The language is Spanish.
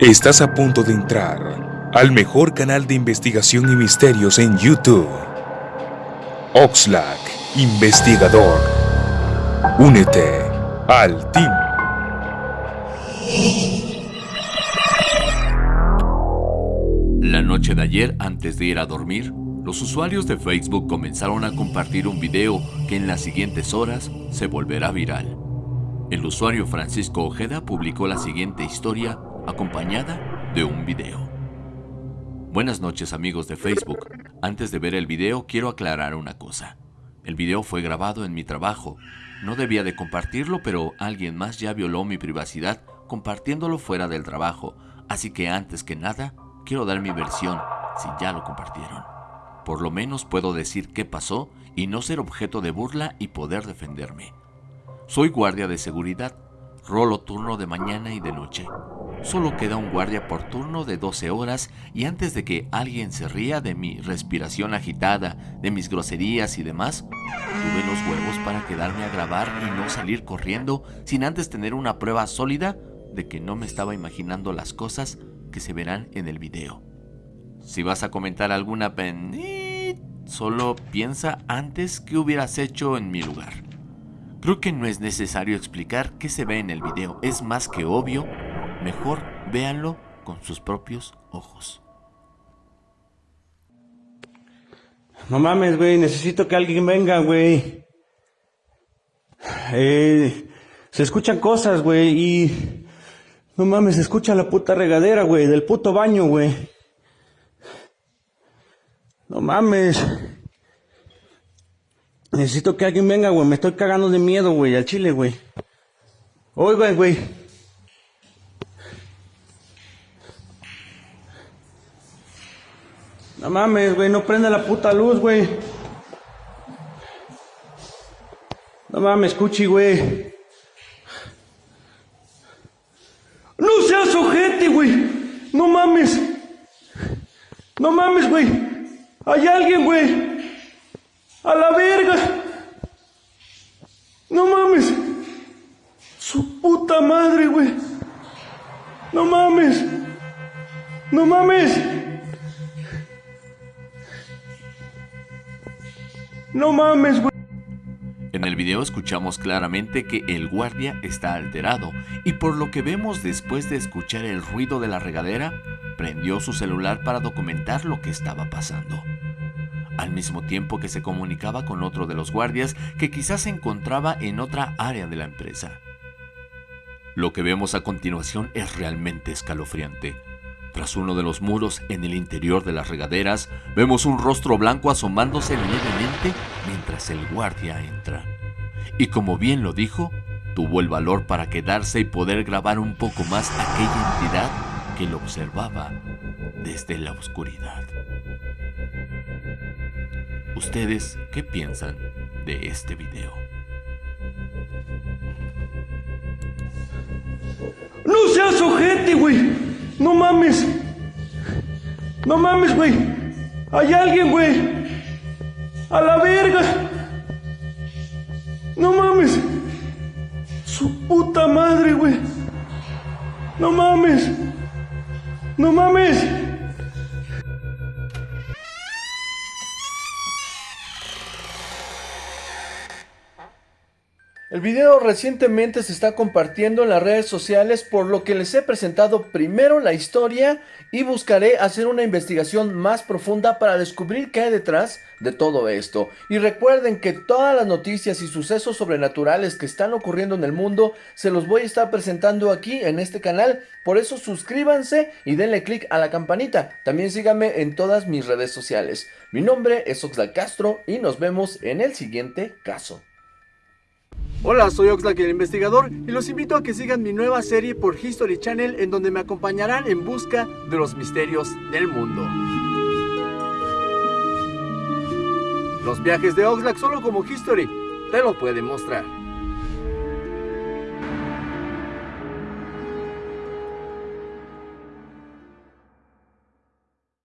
Estás a punto de entrar al mejor canal de investigación y misterios en YouTube. Oxlack, investigador. Únete al team. La noche de ayer, antes de ir a dormir, los usuarios de Facebook comenzaron a compartir un video que en las siguientes horas se volverá viral. El usuario Francisco Ojeda publicó la siguiente historia acompañada de un video. Buenas noches amigos de Facebook. Antes de ver el video quiero aclarar una cosa. El video fue grabado en mi trabajo. No debía de compartirlo, pero alguien más ya violó mi privacidad compartiéndolo fuera del trabajo. Así que antes que nada, quiero dar mi versión si ya lo compartieron. Por lo menos puedo decir qué pasó y no ser objeto de burla y poder defenderme. Soy guardia de seguridad, rolo turno de mañana y de noche. Solo queda un guardia por turno de 12 horas y antes de que alguien se ría de mi respiración agitada, de mis groserías y demás, tuve los huevos para quedarme a grabar y no salir corriendo sin antes tener una prueba sólida de que no me estaba imaginando las cosas que se verán en el video. Si vas a comentar alguna pen... Solo piensa antes qué hubieras hecho en mi lugar. Creo que no es necesario explicar qué se ve en el video, es más que obvio, mejor véanlo con sus propios ojos. No mames, güey, necesito que alguien venga, güey. Eh, se escuchan cosas, güey, y... No mames, se escucha la puta regadera, güey, del puto baño, güey. No mames. Necesito que alguien venga, güey. Me estoy cagando de miedo, güey, al chile, güey. Oigan, güey. No mames, güey, no prende la puta luz, güey. No mames, escuchi, güey. No seas ojete, güey. No mames. No mames, güey. Hay alguien, güey. A la verga. No mames. Su puta madre, güey. No mames. No mames. No mames, güey. En el video escuchamos claramente que el guardia está alterado y por lo que vemos después de escuchar el ruido de la regadera, prendió su celular para documentar lo que estaba pasando al mismo tiempo que se comunicaba con otro de los guardias que quizás se encontraba en otra área de la empresa. Lo que vemos a continuación es realmente escalofriante. Tras uno de los muros en el interior de las regaderas, vemos un rostro blanco asomándose levemente mientras el guardia entra. Y como bien lo dijo, tuvo el valor para quedarse y poder grabar un poco más aquella entidad que lo observaba desde la oscuridad. ¿Ustedes qué piensan de este video? No seas ojete, güey. No mames. No mames, güey. Hay alguien, güey. A la verga. No mames. Su puta madre, güey. No mames. No mames. El video recientemente se está compartiendo en las redes sociales por lo que les he presentado primero la historia y buscaré hacer una investigación más profunda para descubrir qué hay detrás de todo esto. Y recuerden que todas las noticias y sucesos sobrenaturales que están ocurriendo en el mundo se los voy a estar presentando aquí en este canal. Por eso suscríbanse y denle click a la campanita. También síganme en todas mis redes sociales. Mi nombre es Oxlack Castro y nos vemos en el siguiente caso. Hola, soy Oxlack el investigador y los invito a que sigan mi nueva serie por History Channel en donde me acompañarán en busca de los misterios del mundo. Los viajes de Oxlack solo como History te lo pueden mostrar.